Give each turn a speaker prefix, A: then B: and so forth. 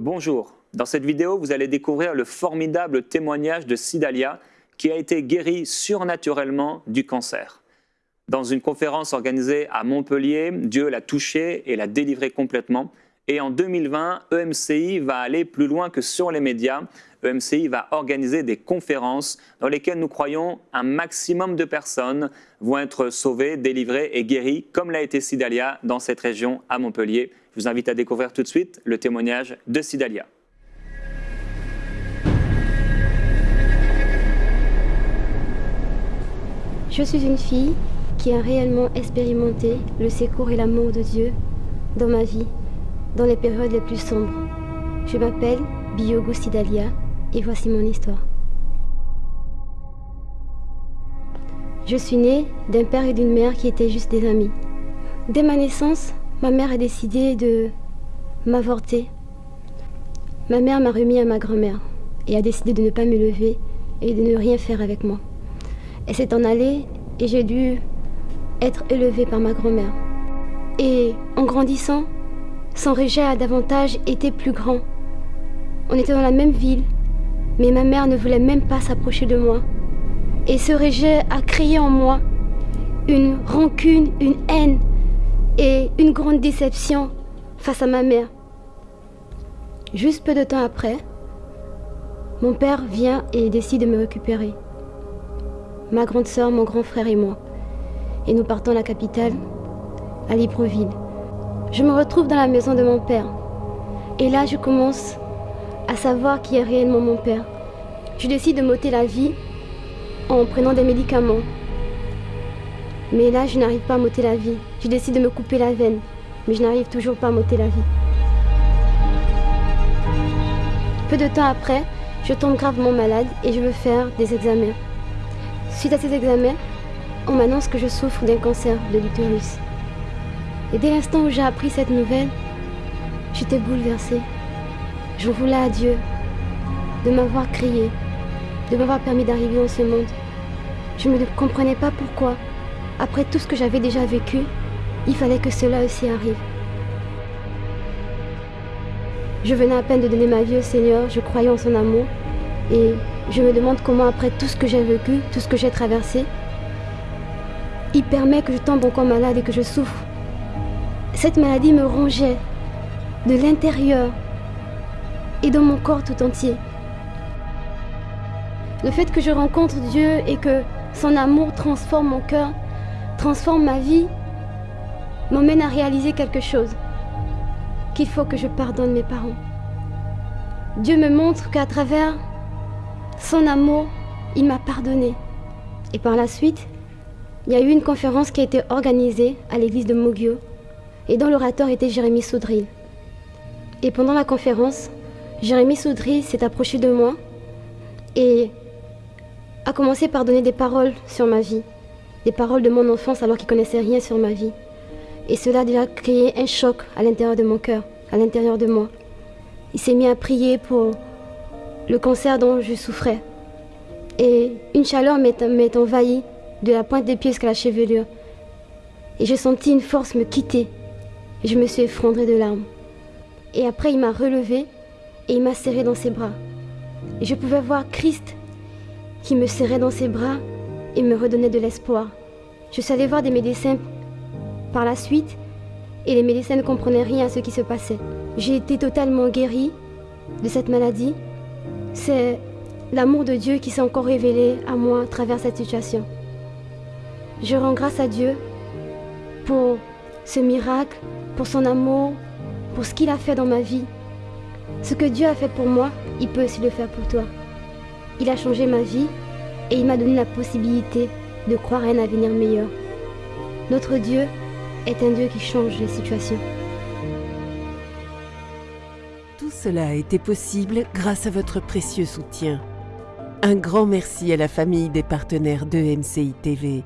A: Bonjour, dans cette vidéo, vous allez découvrir le formidable témoignage de Sidalia qui a été guéri surnaturellement du cancer. Dans une conférence organisée à Montpellier, Dieu l'a touché et l'a délivré complètement. Et en 2020, EMCI va aller plus loin que sur les médias. EMCI va organiser des conférences dans lesquelles nous croyons un maximum de personnes vont être sauvées, délivrées et guéries, comme l'a été Sidalia dans cette région à Montpellier. Je vous invite à découvrir tout de suite le témoignage de Sidalia.
B: Je suis une fille qui a réellement expérimenté le secours et l'amour de Dieu dans ma vie, dans les périodes les plus sombres. Je m'appelle Biogo Sidalia et voici mon histoire. Je suis née d'un père et d'une mère qui étaient juste des amis. Dès ma naissance, Ma mère a décidé de m'avorter. Ma mère m'a remis à ma grand-mère et a décidé de ne pas me lever et de ne rien faire avec moi. Elle s'est en allée et j'ai dû être élevée par ma grand-mère. Et en grandissant, son rejet a davantage été plus grand. On était dans la même ville, mais ma mère ne voulait même pas s'approcher de moi. Et ce rejet a créé en moi une rancune, une haine et une grande déception face à ma mère. Juste peu de temps après, mon père vient et décide de me récupérer. Ma grande sœur, mon grand frère et moi. Et nous partons à la capitale, à Libreville. Je me retrouve dans la maison de mon père. Et là, je commence à savoir qui est réellement mon père. Je décide de m'ôter la vie en prenant des médicaments mais là, je n'arrive pas à m'ôter la vie. Je décide de me couper la veine, mais je n'arrive toujours pas à m'ôter la vie. Peu de temps après, je tombe gravement malade et je veux faire des examens. Suite à ces examens, on m'annonce que je souffre d'un cancer de l'utérus. Et dès l'instant où j'ai appris cette nouvelle, j'étais bouleversée. Je voulais à Dieu de m'avoir crié, de m'avoir permis d'arriver dans ce monde. Je ne comprenais pas pourquoi après tout ce que j'avais déjà vécu, il fallait que cela aussi arrive. Je venais à peine de donner ma vie au Seigneur, je croyais en son amour. Et je me demande comment après tout ce que j'ai vécu, tout ce que j'ai traversé, il permet que je tombe encore malade et que je souffre. Cette maladie me rongeait de l'intérieur et dans mon corps tout entier. Le fait que je rencontre Dieu et que son amour transforme mon cœur, transforme ma vie, m'emmène à réaliser quelque chose, qu'il faut que je pardonne mes parents. Dieu me montre qu'à travers son amour, il m'a pardonné. Et par la suite, il y a eu une conférence qui a été organisée à l'église de Mogio, et dont l'orateur était Jérémy Soudril. Et pendant la conférence, Jérémy Soudril s'est approché de moi et a commencé par donner des paroles sur ma vie des paroles de mon enfance alors qu'il connaissait rien sur ma vie. Et cela a déjà créé un choc à l'intérieur de mon cœur, à l'intérieur de moi. Il s'est mis à prier pour le cancer dont je souffrais. Et une chaleur m'est envahie de la pointe des pieds jusqu'à la chevelure. Et j'ai senti une force me quitter. Et je me suis effondrée de larmes. Et après, il m'a relevé et il m'a serré dans ses bras. Et je pouvais voir Christ qui me serrait dans ses bras et me redonnait de l'espoir. Je suis allée voir des médecins par la suite et les médecins ne comprenaient rien à ce qui se passait. J'ai été totalement guérie de cette maladie. C'est l'amour de Dieu qui s'est encore révélé à moi à travers cette situation. Je rends grâce à Dieu pour ce miracle, pour son amour, pour ce qu'il a fait dans ma vie. Ce que Dieu a fait pour moi, il peut aussi le faire pour toi. Il a changé ma vie et il m'a donné la possibilité de croire à un avenir meilleur. Notre Dieu est un Dieu qui change les situations.
C: Tout cela a été possible grâce à votre précieux soutien. Un grand merci à la famille des partenaires de MCI TV.